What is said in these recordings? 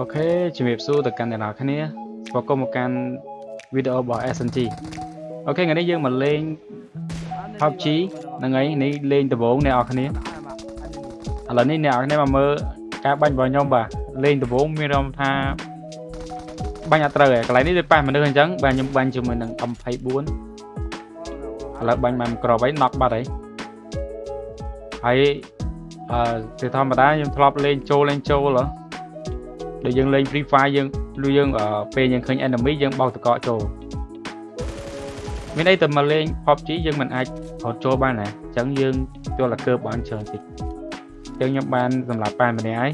អូខេជំរាបសួរទៅកាន់អ្នកនរគ្នាស្វាគមន៍មកកាន់វីដេអូរបស់ SNG អូខេថ្ងៃនេះយើងមកលេង PUBG ហ្នឹងហើយនេះលេងដំបូងអ្នកនរគ្នាឥឡូវនេះអ្នកនរគ្នាមកមើលការបាញ់របស់ខ្ញុំបាទលេងដំបូងមានអារម្មណ៍ថាបាញ់អត់ត្រូវឯងកន្លែងនេះដូចប៉ះមនុស្សអញ្ចឹងបាទខ្ញុំបាញ់ជាមួយនឹង M24 ឥឡូវបាញ់បានក្របហើយណក់បាត់ហើយហើយអឺជាធម្មតាខ្ញុំធ្លាប់លេងចូលលេងចូលហ៎ ដូចយើងលេង Free Fire យើងលុយយើងពេលយើងឃើញ enemy យើងបោកតកកចូលមានអីទៅមកលេង PUBG យើងមិនអាចរត់ចូលបានណាអញ្ចឹងយើងចូលតែកើបបានច្រើនតិចអញ្ចឹងខ្ញុំបានសម្រាប់ប៉ែម្នាក់ហើយ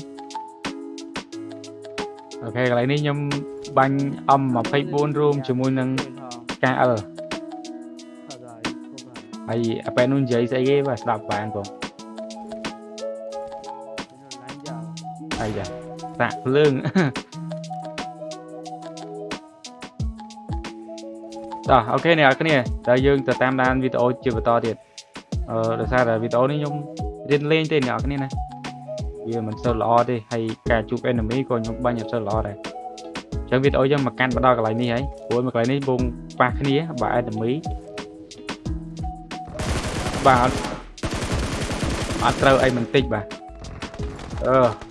អូខេកន្លែងនេះខ្ញុំបាញ់ M24 រួមជាមួយនឹង KL ហើយអាប៉ែនោះនិយាយស្អីគេបាទស្ដាប់បានបងអាយ៉ា សាក់ភ្លើងតោះអូខេអ្នកនរគ្នាតើយើងទៅតាមដានវីដេអូជាបន្តទៀតអឺដោយសារតែវីដេអូនេះខ្ញុំរៀនលេងទេអ្នកនរគ្នាណាវាមិនសូវល្អទេហើយការជួប enemy ក៏ខ្ញុំបាញ់អត់សូវល្អដែរអញ្ចឹងវីដេអូយើងមកកាន់បដល់កន្លែងនេះហើយព្រោះមកកន្លែងនេះវងប៉ះគ្នាបើ enemy បាទអត់ត្រូវអីបន្តិចបាទអឺ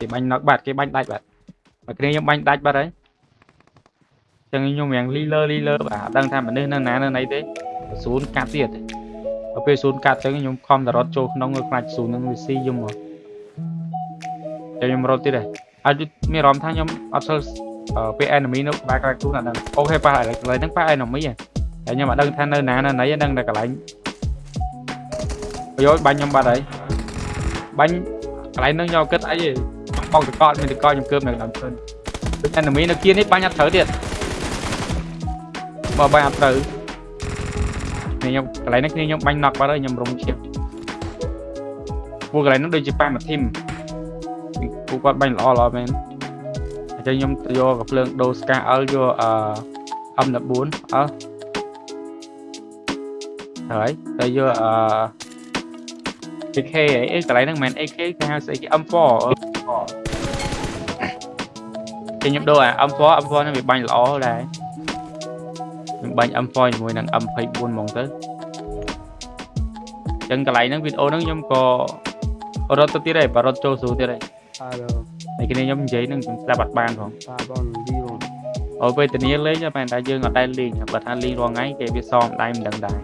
គេបាញ់ណកបាត់គេបាញ់ដាច់បាត់មកគ្នាខ្ញុំបាញ់ដាច់បាត់ហើយចឹងខ្ញុំរៀងលីលើលីលើបាទអត់ដឹងថាមនុស្សនៅណានៅណីទេស្រួនកាត់ទៀតដល់ពេលស្រួនកាត់ចឹងខ្ញុំខំតែរត់ចូលក្នុងខ្លាច់ស្រួននឹងវាស៊ីខ្ញុំមកចឹងខ្ញុំរត់ទៀតហើយអាចមានអារម្មណ៍ថាខ្ញុំអត់ស្គាល់ពេល enemy នៅក្បែរក្រៅខ្លួនអត់ដឹងអូខេប៉ះឥឡូវហ្នឹងប៉ះ enemy ហ៎តែខ្ញុំអត់ដឹងថានៅណានៅណីដឹងតែកន្លែងប្រយោជន៍បាញ់ខ្ញុំបាត់ហើយបាញ់កន្លែងហ្នឹងខ្ញុំគិតអីទេ បោកតកតមានតកខ្ញុំគើបនៅដើមឈើដូច enemy នៅគៀននេះបាញ់អត់ត្រូវទៀតបើបាញ់អត់ត្រូវខ្ញុំកន្លែងនេះគ្នាខ្ញុំបាញ់ knock បាត់ហើយខ្ញុំរំឈៀបពួកកន្លែងនោះដូចជាប៉ះមួយធីមពួកគាត់បាញ់ល្អល្អមែនអញ្ចឹងខ្ញុំយកកាភ្លើងដូរ scar L យកអឺ M14 អើហើយទៅយកអឺ AK អីកន្លែងហ្នឹងមិនមែន AK គេហៅស្អីគេ M4 គេខ្ញុំដូរអា M4 M4 ហ្នឹងវាបាញ់ល្អដែរខ្ញុំបាញ់ M4 ជាមួយនឹង M24 ហ្មងទៅអញ្ចឹងកន្លែងហ្នឹងវីដេអូហ្នឹងខ្ញុំក៏រត់ទៅទៀតហើយបើរត់ចូលស្រួលទៀតហើយហើយគ្នាខ្ញុំនិយាយហ្នឹងខ្ញុំស្ដាប់អត់បានផងបាទបងលីបងអូពេលធានាលេងតែតែយើងអត់ដែលលេងបើថាលេងរាល់ថ្ងៃគេវាសមដៃមិនដឹងដែរ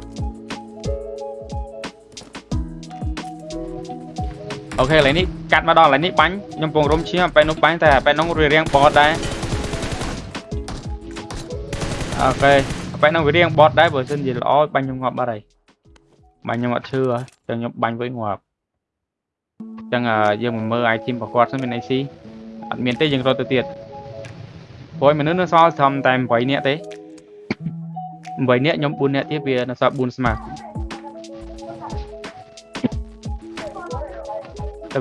អូខេឥឡូវនេះកាត់មកដល់ឥឡូវនេះបាញ់ខ្ញុំពងរុំឈាមបែនោះបាញ់តែបែនោះរៀងរៀងបតដែរអូខេបែនោះវារៀងបតដែរបើសិនជាល្អបាញ់ខ្ញុំងាប់បាត់ហើយបាញ់ខ្ញុំអត់ឈឺចឹងខ្ញុំបាញ់វិញងាប់ចឹងយើងមកមើល item របស់គាត់សិនមានអីស៊ីអត់មានទេយើងរត់ទៅទៀតព្រោះមនុស្សនៅសល់ត្រឹមតែ8នាក់ទេ8នាក់ខ្ញុំ4នាក់ទៀតវានៅសល់4ស្មាតែ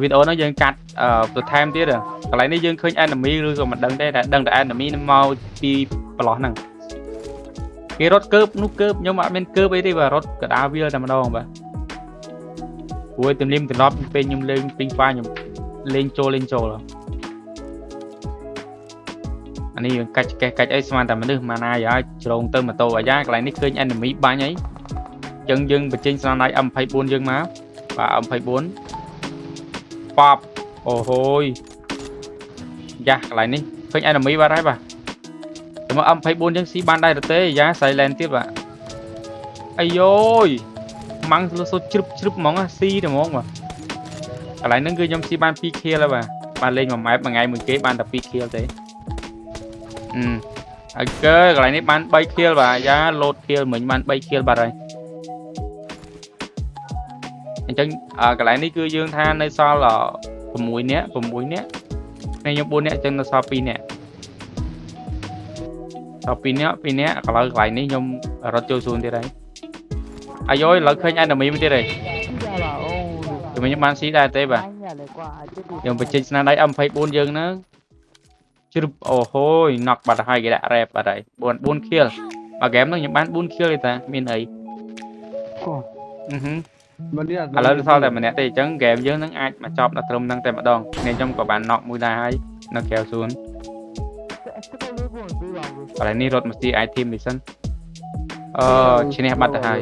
វីដេអូហ្នឹងយើងកាត់បន្ថែមទៀតកន្លែងនេះយើងឃើញ enemy ឬក៏មិនដឹងទេតែដឹងតែ enemy នឹងមកពីប្រឡោះហ្នឹងគេរត់កើបនោះកើបខ្ញុំអត់មានកើបអីទេបាទរត់កដាវាលតែម្ដងបាទព្រោះទំនៀមទម្លាប់ពេលខ្ញុំលេង Free Fire ខ្ញុំលេងចូលលេងចូលអានេះយើងកាច់កេះកាច់អីស្មានតែមនុស្សម៉ាណាយ៉ាជ្រងទៅម៉ូតូអាយ៉ាកន្លែងនេះឃើញ enemy បាញ់អីអញ្ចឹងយើងបញ្ចេញស្នាដៃ M24 យើងមកបាទ M24 ប៉បអូហូយយ៉ាកន្លែងនេះឃើញ enemy បាត់ហើយបាទតែមក M24 យើងស៊ីបានដែរទេយ៉ា silent ទៀតបាទអាយយម៉ាំងសុទ្ធជ្រឹបជ្រឹបហ្មងស៊ីតែហ្មងបាទកន្លែងហ្នឹងគឺខ្ញុំស៊ីបាន2 kill ហើយបាទបានលេងមួយម៉ែបមួយថ្ងៃមួយគេបានតែ2 kill ទេអឺហើយកន្លែងនេះបាន3 kill បាទយ៉ាលោត kill មិញបាន3 kill បាត់ហើយ អញ្ចឹងកន្លែងនេះគឺយើងថានៅសល់6នាក់6នាក់គ្នាខ្ញុំ4នាក់អញ្ចឹងនៅសល់2នាក់ដល់2នាក់2នាក់កន្លែងកន្លែងនេះខ្ញុំរត់ចូលសួនទៀតហើយអាយយឥឡូវឃើញ enemy មួយទៀតហើយ dạ là ô ខ្ញុំបានស៊ីដែរទេបាទ anh nhà lại qua chứ đi យើងបញ្ចេញស្នាដៃ M24 យើងហ្នឹងជ្រុបអូហូយ knock បាត់ហើយគេដាក់ rep បាត់ហើយ4 4 kill មួយហ្គេមហ្នឹងខ្ញុំបាន4 kill ទេតាមានអី Ồ. អឺហឹមមិននេះ ឥឡូវសល់តែម្នាក់ទេអញ្ចឹងហ្គេមយើងនឹងអាចមកចប់ដល់ត្រឹមហ្នឹងតែម្ដងគ្នាខ្ញុំក៏បាន knock មួយដែរហើយនៅក្រៅសួនកន្លែងនេះរត់មកស៊ី item នេះសិនអឺឈ្នះបាត់ទៅហើយ